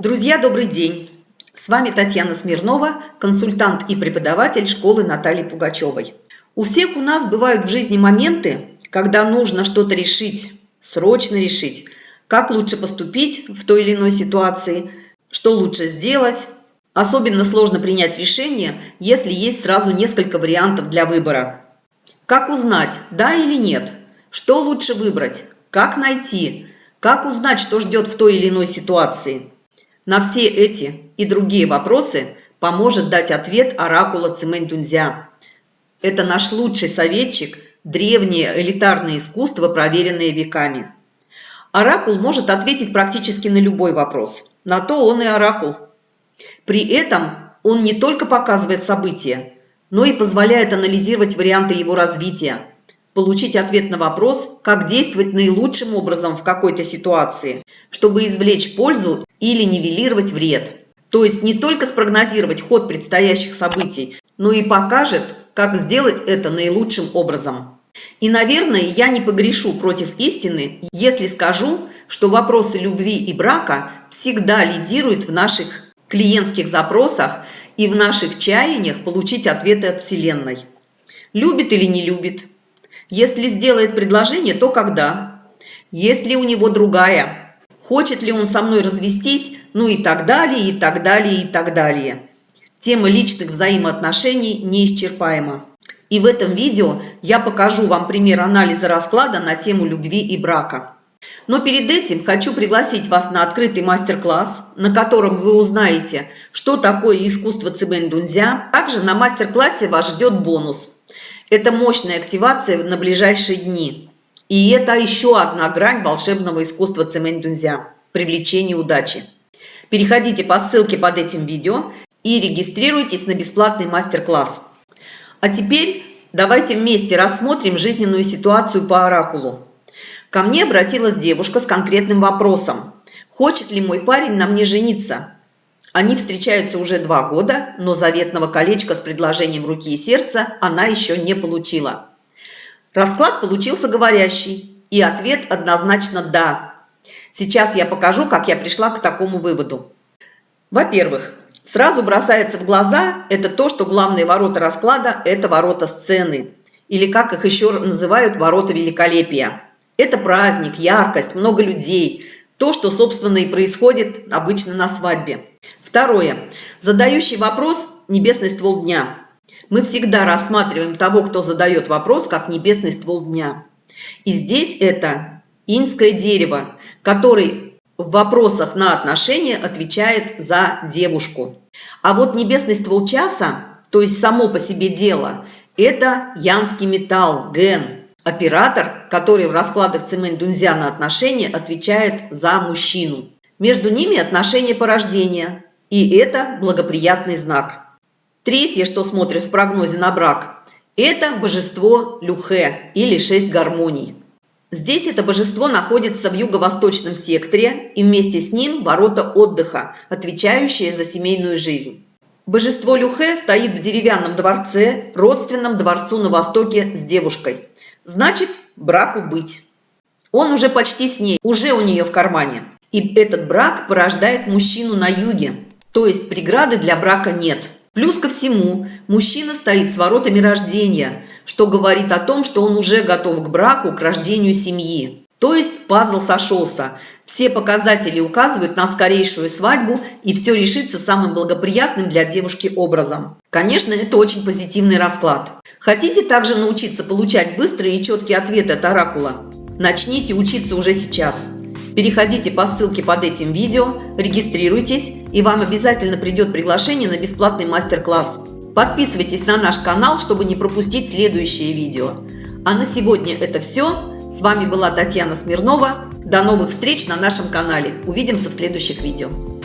Друзья, добрый день! С вами Татьяна Смирнова, консультант и преподаватель школы Натальи Пугачевой. У всех у нас бывают в жизни моменты, когда нужно что-то решить, срочно решить, как лучше поступить в той или иной ситуации, что лучше сделать. Особенно сложно принять решение, если есть сразу несколько вариантов для выбора. Как узнать, да или нет? Что лучше выбрать? Как найти? Как узнать, что ждет в той или иной ситуации? На все эти и другие вопросы поможет дать ответ оракула Цимэнь-Дунзя. Это наш лучший советчик, древнее элитарное искусство, проверенное веками. Оракул может ответить практически на любой вопрос. На то он и оракул. При этом он не только показывает события, но и позволяет анализировать варианты его развития, получить ответ на вопрос, как действовать наилучшим образом в какой-то ситуации, чтобы извлечь пользу или нивелировать вред. То есть не только спрогнозировать ход предстоящих событий, но и покажет, как сделать это наилучшим образом. И, наверное, я не погрешу против истины, если скажу, что вопросы любви и брака всегда лидируют в наших клиентских запросах и в наших чаяниях получить ответы от Вселенной. Любит или не любит? Если сделает предложение, то когда? Есть ли у него другая? хочет ли он со мной развестись, ну и так далее, и так далее, и так далее. Тема личных взаимоотношений неисчерпаема. И в этом видео я покажу вам пример анализа расклада на тему любви и брака. Но перед этим хочу пригласить вас на открытый мастер-класс, на котором вы узнаете, что такое искусство Цибэнь Дунзя. Также на мастер-классе вас ждет бонус. Это мощная активация на ближайшие дни. И это еще одна грань волшебного искусства цемень-дунзя – привлечение удачи. Переходите по ссылке под этим видео и регистрируйтесь на бесплатный мастер-класс. А теперь давайте вместе рассмотрим жизненную ситуацию по оракулу. Ко мне обратилась девушка с конкретным вопросом. Хочет ли мой парень на мне жениться? Они встречаются уже два года, но заветного колечка с предложением руки и сердца она еще не получила. Расклад получился говорящий, и ответ однозначно «да». Сейчас я покажу, как я пришла к такому выводу. Во-первых, сразу бросается в глаза это то, что главные ворота расклада – это ворота сцены, или как их еще называют ворота великолепия. Это праздник, яркость, много людей, то, что, собственно, и происходит обычно на свадьбе. Второе. Задающий вопрос – небесный ствол дня. Мы всегда рассматриваем того, кто задает вопрос, как небесный ствол дня. И здесь это инское дерево, который в вопросах на отношения отвечает за девушку. А вот небесный ствол часа, то есть само по себе дело, это янский металл, ген, оператор, который в раскладах цемень дунзя на отношения отвечает за мужчину. Между ними отношения порождения, и это благоприятный знак. Третье, что смотрит в прогнозе на брак, это божество Люхе или шесть гармоний. Здесь это божество находится в юго-восточном секторе и вместе с ним ворота отдыха, отвечающие за семейную жизнь. Божество Люхе стоит в деревянном дворце, родственном дворцу на востоке с девушкой. Значит, браку быть. Он уже почти с ней, уже у нее в кармане. И этот брак порождает мужчину на юге, то есть преграды для брака нет. Плюс ко всему, мужчина стоит с воротами рождения, что говорит о том, что он уже готов к браку, к рождению семьи. То есть пазл сошелся. Все показатели указывают на скорейшую свадьбу, и все решится самым благоприятным для девушки образом. Конечно, это очень позитивный расклад. Хотите также научиться получать быстрые и четкие ответы от оракула? Начните учиться уже сейчас. Переходите по ссылке под этим видео, регистрируйтесь, и вам обязательно придет приглашение на бесплатный мастер-класс. Подписывайтесь на наш канал, чтобы не пропустить следующие видео. А на сегодня это все. С вами была Татьяна Смирнова. До новых встреч на нашем канале. Увидимся в следующих видео.